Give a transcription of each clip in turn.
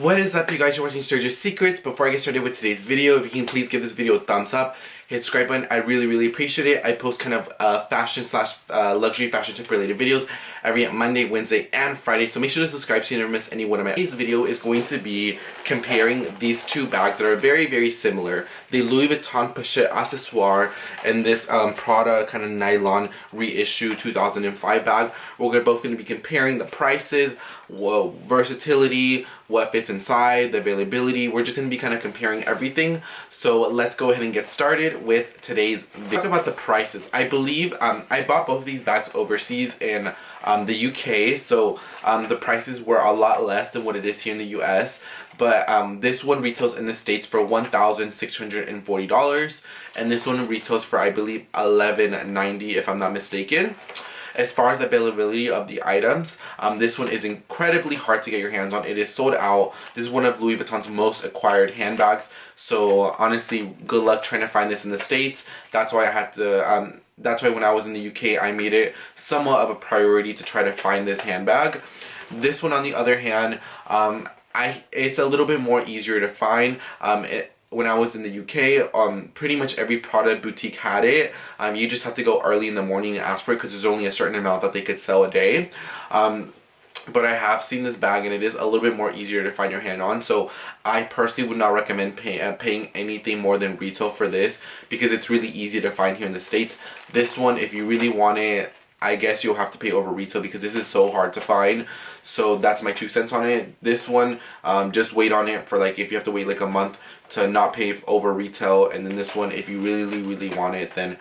What is up you guys, you're watching Sergio Secrets. Before I get started with today's video, if you can please give this video a thumbs up, hit subscribe button, I really really appreciate it. I post kind of uh, fashion slash uh, luxury fashion tip related videos every Monday, Wednesday, and Friday. So make sure to subscribe so you never miss any one of my Today's video is going to be comparing these two bags that are very very similar. The Louis Vuitton Pochette Accessoire and this um, Prada kind of nylon reissue 2005 bag. We're both going to be comparing the prices, well, versatility, what fits inside, the availability. We're just going to be kind of comparing everything. So let's go ahead and get started with today's video. Talk about the prices. I believe um, I bought both of these bags overseas in um, the UK. So um, the prices were a lot less than what it is here in the US. But um, this one retails in the States for $1,640. And this one retails for, I believe, $11.90 if I'm not mistaken. As far as the availability of the items, um, this one is incredibly hard to get your hands on. It is sold out. This is one of Louis Vuitton's most acquired handbags. So honestly, good luck trying to find this in the States. That's why I had to, um, that's why when I was in the UK, I made it somewhat of a priority to try to find this handbag. This one, on the other hand, um, I it's a little bit more easier to find. Um, it, when I was in the UK, um, pretty much every Prada boutique had it. Um, you just have to go early in the morning and ask for it because there's only a certain amount that they could sell a day. Um, but I have seen this bag and it is a little bit more easier to find your hand on. So I personally would not recommend pay, uh, paying anything more than retail for this because it's really easy to find here in the States. This one, if you really want it, I guess you'll have to pay over retail because this is so hard to find. So that's my two cents on it. This one, um, just wait on it for like if you have to wait like a month to not pay over retail. And then this one, if you really, really want it, then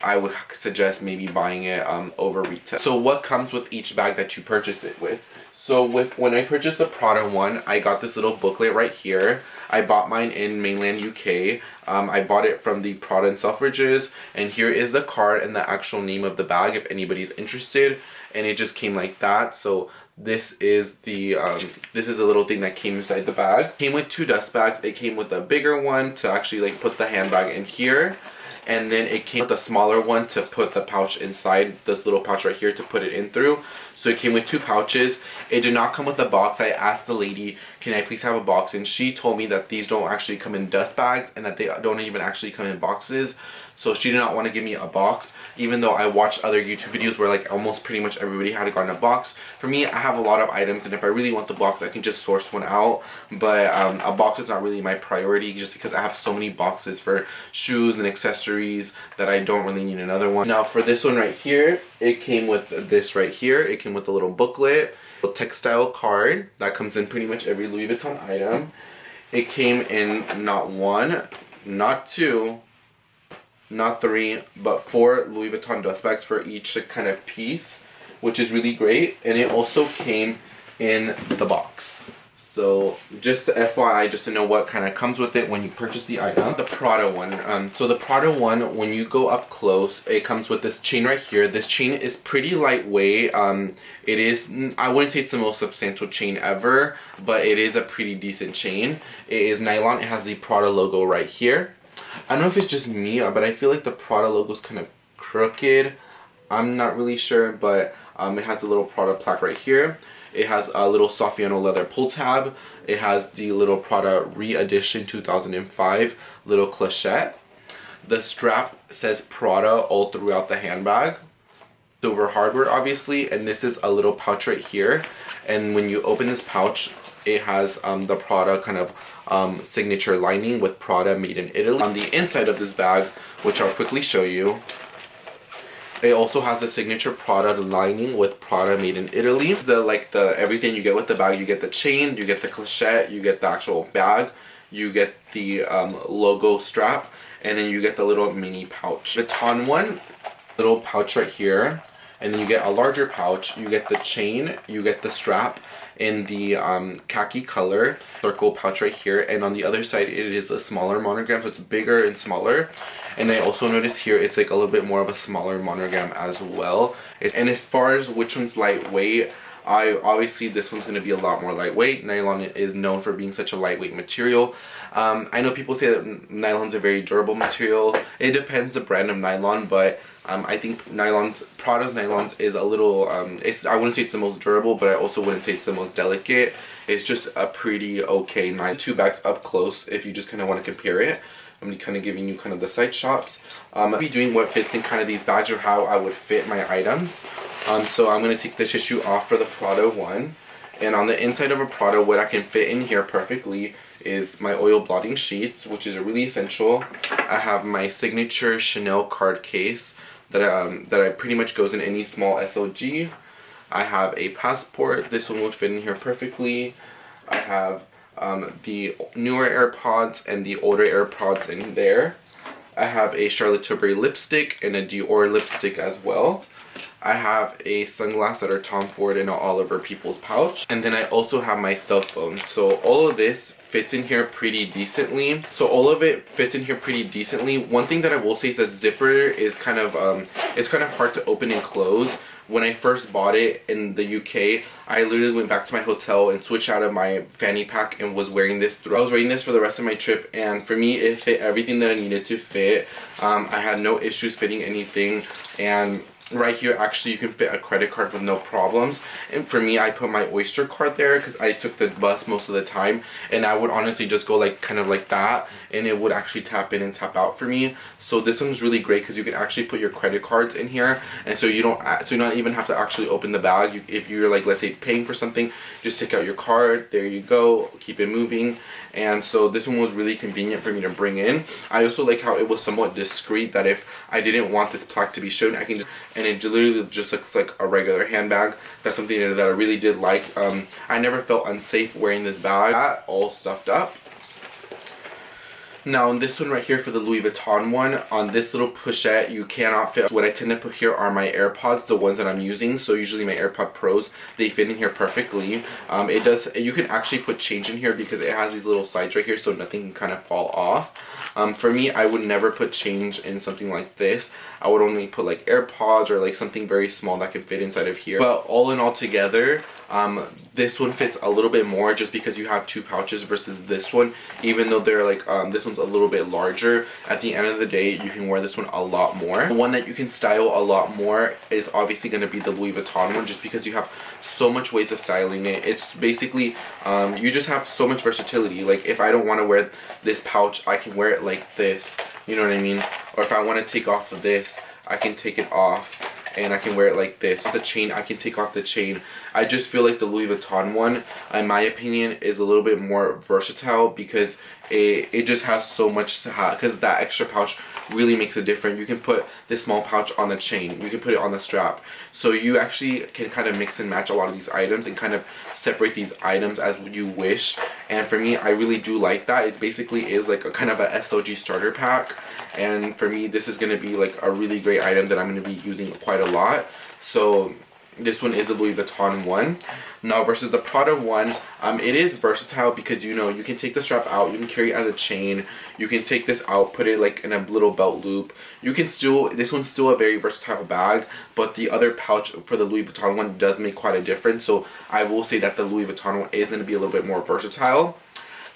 I would suggest maybe buying it um, over retail. So what comes with each bag that you purchase it with? So with when I purchased the Prada one, I got this little booklet right here. I bought mine in mainland UK. Um, I bought it from the Prada and Selfridges. And here is a card and the actual name of the bag if anybody's interested. And it just came like that. So this is the um, this is a little thing that came inside the bag. Came with two dust bags. It came with a bigger one to actually like put the handbag in here and then it came with a smaller one to put the pouch inside this little pouch right here to put it in through. So it came with two pouches. It did not come with a box. I asked the lady can i please have a box? And she told me that these don't actually come in dust bags and that they don't even actually come in boxes so she did not want to give me a box even though i watched other youtube videos where like almost pretty much everybody had gotten a box for me i have a lot of items and if i really want the box i can just source one out but um, a box is not really my priority just because i have so many boxes for shoes and accessories that I don't really need another one. Now for this one right here, it came with this right here. It came with a little booklet, a textile card that comes in pretty much every Louis Vuitton item. It came in not one, not two, not three, but four Louis Vuitton dust bags for each kind of piece, which is really great. And it also came in the box. So just FYI, just to know what kind of comes with it when you purchase the item. The Prada one. Um, so the Prada one, when you go up close, it comes with this chain right here. This chain is pretty lightweight. Um, it is, I wouldn't say it's the most substantial chain ever, but it is a pretty decent chain. It is nylon. It has the Prada logo right here. I don't know if it's just me, but I feel like the Prada logo is kind of crooked. I'm not really sure, but um, it has a little Prada plaque right here. It has a little Saffiano leather pull tab. It has the little Prada re-edition 2005 little clochette. The strap says Prada all throughout the handbag. Silver hardware obviously and this is a little pouch right here and when you open this pouch it has um, the Prada kind of um, signature lining with Prada made in Italy. On the inside of this bag, which I'll quickly show you, it also has the signature Prada lining with Prada made in Italy. The like the everything you get with the bag, you get the chain, you get the clochette, you get the actual bag, you get the um, logo strap, and then you get the little mini pouch. Vuitton one, little pouch right here, and then you get a larger pouch, you get the chain, you get the strap, in the um, khaki color circle pouch right here and on the other side it is a smaller monogram so it's bigger and smaller and I also noticed here it's like a little bit more of a smaller monogram as well and as far as which one's lightweight I obviously this one's going to be a lot more lightweight. Nylon is known for being such a lightweight material. Um, I know people say that nylon's a very durable material. It depends the brand of nylon, but Um, I think nylons, Prada's nylons is a little, um, it's, I wouldn't say it's the most durable, but I also wouldn't say it's the most delicate. It's just a pretty okay nylon. Two bags up close if you just kind of want to compare it. I'm kind of giving you kind of the side shots. Um, I'll be doing what fits in kind of these bags or how I would fit my items. Um, so I'm going to take the tissue off for the Prada one. And on the inside of a Prada, what I can fit in here perfectly is my oil blotting sheets, which is really essential. I have my signature Chanel card case that, um, that I pretty much goes in any small SLG. I have a passport. This one would fit in here perfectly. I have um, the newer AirPods and the older AirPods in there. I have a Charlotte Tilbury lipstick and a Dior lipstick as well. I have a sunglass that are Tom Ford and an Oliver Peoples pouch. And then I also have my cell phone. So all of this fits in here pretty decently. So all of it fits in here pretty decently. One thing that I will say is that zipper is kind of, um, it's kind of hard to open and close. When I first bought it in the UK, I literally went back to my hotel and switched out of my fanny pack and was wearing this. I was wearing this for the rest of my trip and for me it fit everything that I needed to fit. Um, I had no issues fitting anything and right here actually you can fit a credit card with no problems. And for me I put my oyster card there because I took the bus most of the time and I would honestly just go like kind of like that and it would actually tap in and tap out for me. So this one's really great because you can actually put your credit cards in here and so you don't so you don't even have to actually open the bag. You, if you're like let's say paying for something just take out your card there you go keep it moving. And so this one was really convenient for me to bring in. I also like how it was somewhat discreet that if I didn't want this plaque to be shown I can just and it literally just looks like a regular handbag that's something that I really did like um, I never felt unsafe wearing this bag all stuffed up now on this one right here for the Louis Vuitton one, on this little pochette you cannot fit. What I tend to put here are my AirPods, the ones that I'm using. So usually my AirPod Pros, they fit in here perfectly. Um, it does, you can actually put change in here because it has these little sides right here so nothing can kind of fall off. Um, for me, I would never put change in something like this. I would only put like AirPods or like something very small that can fit inside of here. But all in all together, um, this one fits a little bit more just because you have two pouches versus this one. Even though they're like, um, this one's a little bit larger. At the end of the day, you can wear this one a lot more. The one that you can style a lot more is obviously going to be the Louis Vuitton one just because you have so much ways of styling it. It's basically, um, you just have so much versatility. Like if I don't want to wear this pouch, I can wear it like this. You know what I mean? Or if I want to take off of this, I can take it off and I can wear it like this. The chain, I can take off the chain. I just feel like the Louis Vuitton one, in my opinion, is a little bit more versatile because it, it just has so much to have because that extra pouch really makes a difference. You can put this small pouch on the chain. You can put it on the strap. So you actually can kind of mix and match a lot of these items and kind of separate these items as you wish. And for me, I really do like that. It basically is like a kind of a SLG starter pack. And for me, this is going to be like a really great item that I'm going to be using quite a lot. So this one is a Louis Vuitton one. Now versus the Prada one, um, it is versatile because you know you can take the strap out, you can carry it as a chain, you can take this out, put it like in a little belt loop. You can still, this one's still a very versatile bag, but the other pouch for the Louis Vuitton one does make quite a difference. So I will say that the Louis Vuitton one is going to be a little bit more versatile.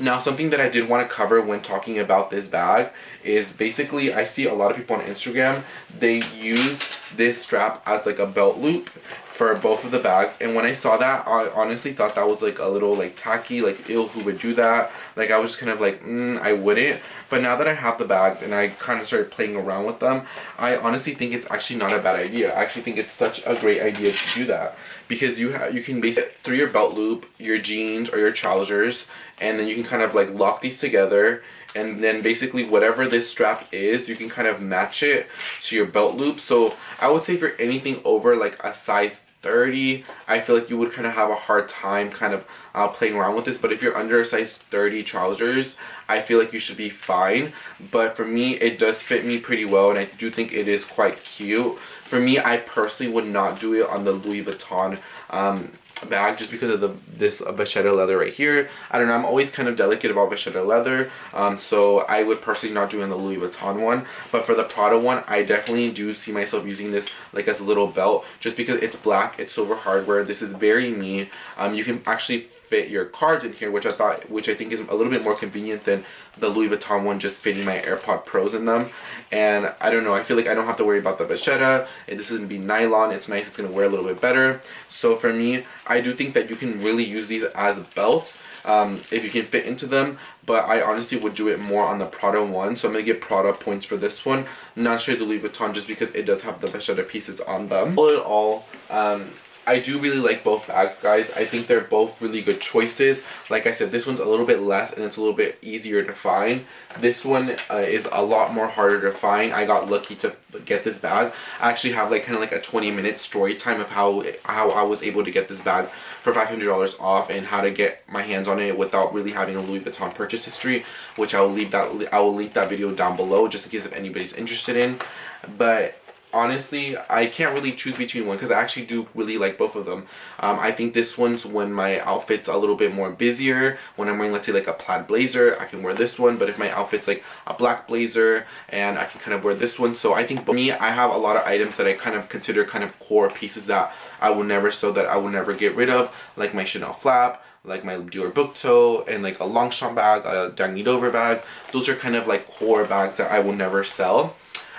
Now something that I did want to cover when talking about this bag is basically I see a lot of people on Instagram, they use this strap as like a belt loop for both of the bags. And when I saw that I honestly thought that was like a little like tacky like ill who would do that? Like I was just kind of like mm, I wouldn't. But now that I have the bags and I kind of started playing around with them I honestly think it's actually not a bad idea. I actually think it's such a great idea to do that. Because you have you can basically through your belt loop your jeans or your trousers and then you can kind of like lock these together. And then basically whatever this strap is you can kind of match it to your belt loop. So I would say for anything over like a size 30 I feel like you would kind of have a hard time kind of uh, playing around with this but if you're under a size 30 trousers I feel like you should be fine. But for me it does fit me pretty well and I do think it is quite cute. For me I personally would not do it on the Louis Vuitton um, bag just because of the this vachetta leather right here. I don't know, I'm always kind of delicate about vachetta leather, um, so I would personally not do in the Louis Vuitton one. But for the Prada one, I definitely do see myself using this like as a little belt just because it's black, it's silver hardware. This is very me. Um, you can actually fit your cards in here, which I thought, which I think is a little bit more convenient than the Louis Vuitton one just fitting my AirPod Pros in them. And I don't know, I feel like I don't have to worry about the vachetta. This is to be nylon. It's nice. It's to wear a little bit better. So for me, I do think that you can really use these as belts um, if you can fit into them. But I honestly would do it more on the Prada one. So I'm to get Prada points for this one. Not sure the Louis Vuitton just because it does have the vachetta pieces on them. All in all, um, I do really like both bags, guys. I think they're both really good choices. Like I said, this one's a little bit less and it's a little bit easier to find. This one uh, is a lot more harder to find. I got lucky to get this bag. I actually have like kind of like a 20 minute story time of how how I was able to get this bag for $500 off and how to get my hands on it without really having a Louis Vuitton purchase history, which I will leave that I will link that video down below just in case if anybody's interested in. But honestly I can't really choose between one because I actually do really like both of them. Um, I think this one's when my outfit's a little bit more busier. When I'm wearing let's say like a plaid blazer I can wear this one. But if my outfit's like a black blazer and I can kind of wear this one. So I think for me I have a lot of items that I kind of consider kind of core pieces that I will never sew that I will never get rid of. Like my Chanel flap like my Dior book tote and like a Longchamp bag, a Dagne Dover bag. Those are kind of like core bags that I will never sell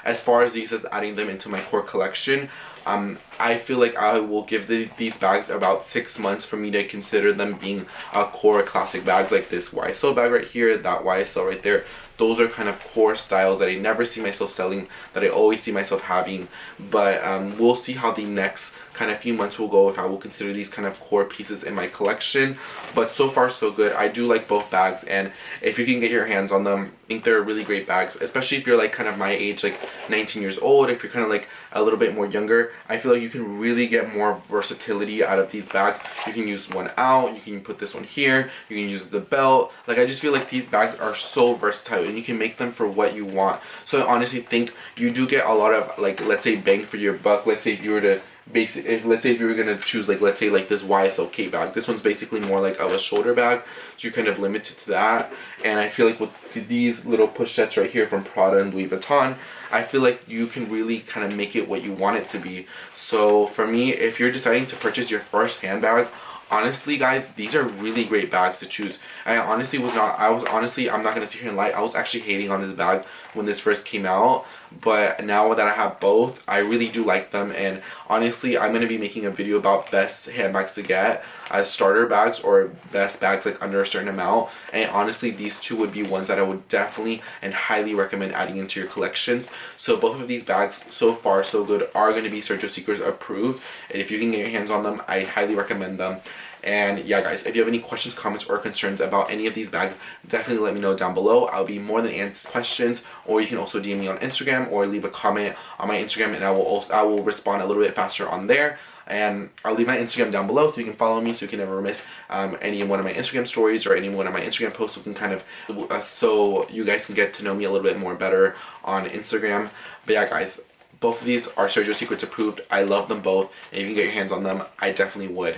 as far as these as adding them into my core collection um, I feel like I will give the, these bags about six months for me to consider them being a core classic bags like this YSL bag right here, that YSL right there. Those are kind of core styles that I never see myself selling, that I always see myself having. But um, we'll see how the next kind of few months will go if I will consider these kind of core pieces in my collection. But so far so good. I do like both bags and if you can get your hands on them, I think they're really great bags, especially if you're like kind of my age, like 19 years old, if you're kind of like a little bit more younger. I feel like you can really get more versatility out of these bags. You can use one out, you can put this one here, you can use the belt. Like I just feel like these bags are so versatile and you can make them for what you want. So I honestly think you do get a lot of like, let's say bang for your buck. Let's say if you were to basic if let's say if you were gonna choose like let's say like this YSL Kate bag this one's basically more like of a shoulder bag so you're kind of limited to that. And I feel like with these little pochettes right here from Prada and Louis Vuitton I feel like you can really kind of make it what you want it to be. So for me if you're deciding to purchase your first handbag honestly guys these are really great bags to choose. I honestly was not i was honestly i'm not gonna sit here and lie i was actually hating on this bag when this first came out but now that i have both i really do like them. And honestly i'm gonna be making a video about best handbags to get as starter bags or best bags like under a certain amount. And honestly these two would be ones that i would definitely and highly recommend adding into your collections. So both of these bags so far so good are going to be sergio secrets approved. And if you can get your hands on them i highly recommend them and yeah guys, if you have any questions, comments, or concerns about any of these bags, definitely let me know down below. I'll be more than answer questions or you can also DM me on Instagram or leave a comment on my Instagram and I will also, I will respond a little bit faster on there. And I'll leave my Instagram down below so you can follow me so you can never miss um, any one of my Instagram stories or any one of my Instagram posts. So can kind of uh, so you guys can get to know me a little bit more better on Instagram. But yeah guys both of these are Sergio Secrets approved. I love them both. And if you can get your hands on them I definitely would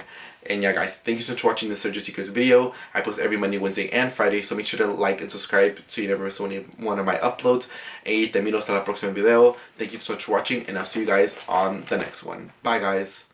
and yeah guys, thank you so much for watching this Sergio Secrets video. I post every Monday, Wednesday, and Friday, so make sure to like and subscribe so you never miss one of my uploads. Y te miro hasta la próxima video. Thank you so much for watching, and I'll see you guys on the next one. Bye guys.